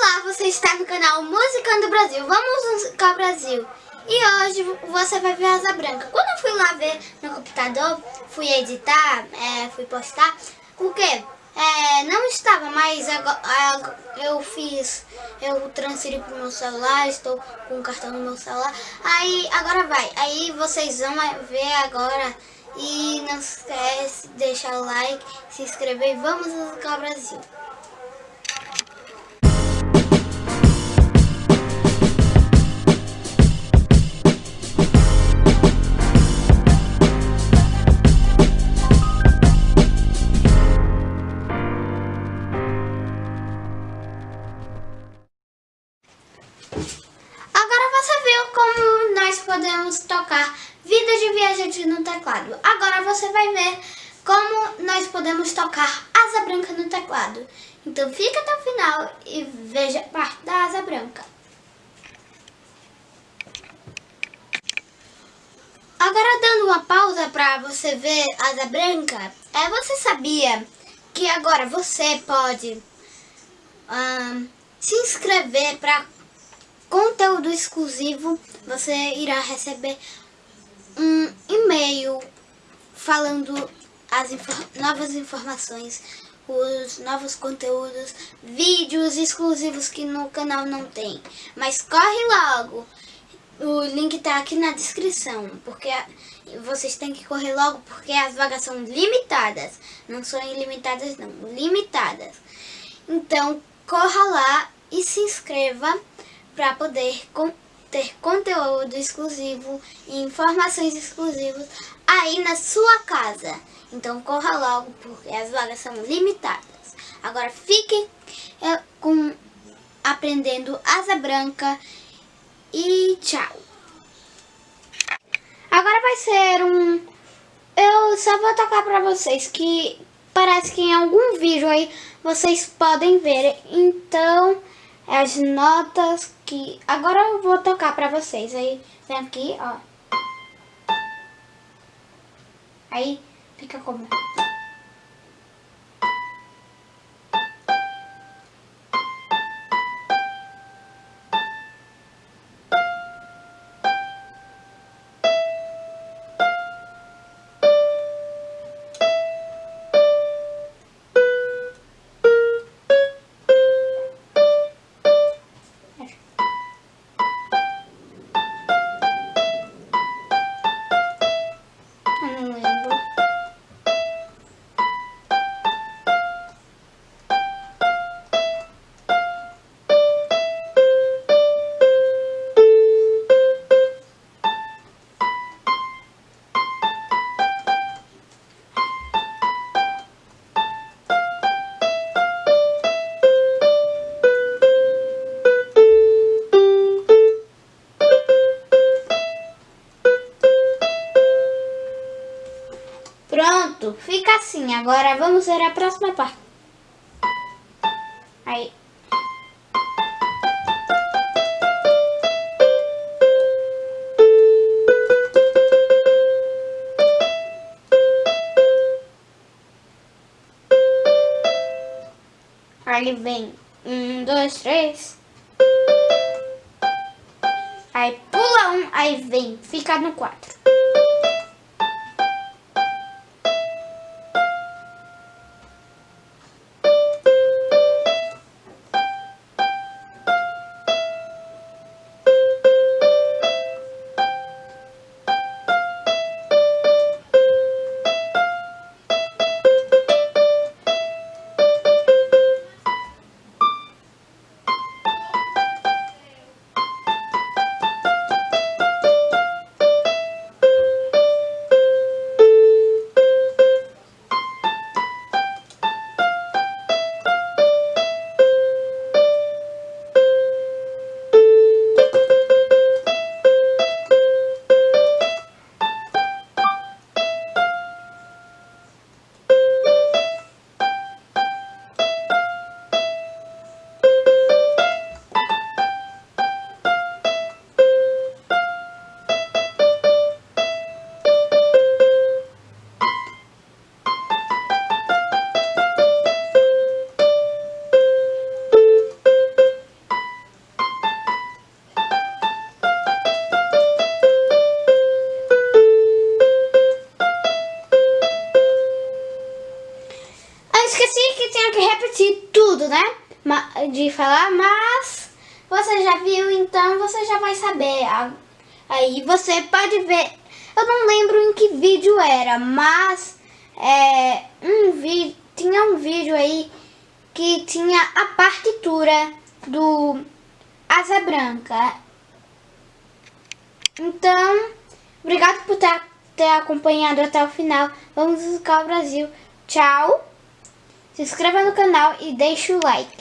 Olá, você está no canal Musicando Brasil. Vamos musicar Brasil. E hoje você vai ver a Asa Branca. Quando eu fui lá ver no computador, fui editar, é, fui postar, o quê? É, não estava, mas agora, eu fiz, eu transferi para o meu celular, estou com o cartão no meu celular. Aí, agora vai. Aí vocês vão ver agora. E não esquece de deixar o like, se inscrever e vamos musicar Brasil. Teclado. Agora você vai ver como nós podemos tocar Asa Branca no teclado. Então fica até o final e veja a parte da Asa Branca. Agora dando uma pausa para você ver Asa Branca, é, você sabia que agora você pode um, se inscrever para conteúdo exclusivo, você irá receber um e-mail falando as infor novas informações, os novos conteúdos, vídeos exclusivos que no canal não tem. Mas corre logo! O link tá aqui na descrição, porque vocês têm que correr logo porque as vagas são limitadas. Não são ilimitadas não, limitadas. Então, corra lá e se inscreva para poder com, ter conteúdo exclusivo e informações exclusivas aí na sua casa. Então corra logo porque as vagas são limitadas. Agora fiquem é, com aprendendo asa branca e tchau. Agora vai ser um... Eu só vou tocar pra vocês que parece que em algum vídeo aí vocês podem ver. Então as notas que... Agora eu vou tocar pra vocês. Aí, vem aqui, ó. Aí, fica como... Pronto, fica assim. Agora vamos ver a próxima parte. Aí. Aí vem um, dois, três. Aí pula um, aí vem, fica no quatro. Esqueci que tinha que repetir tudo, né? De falar, mas você já viu, então você já vai saber. Aí você pode ver. Eu não lembro em que vídeo era, mas é, um vídeo, tinha um vídeo aí que tinha a partitura do Asa Branca. Então, obrigado por ter, ter acompanhado até o final. Vamos buscar o Brasil. Tchau. Se inscreva no canal e deixe o like.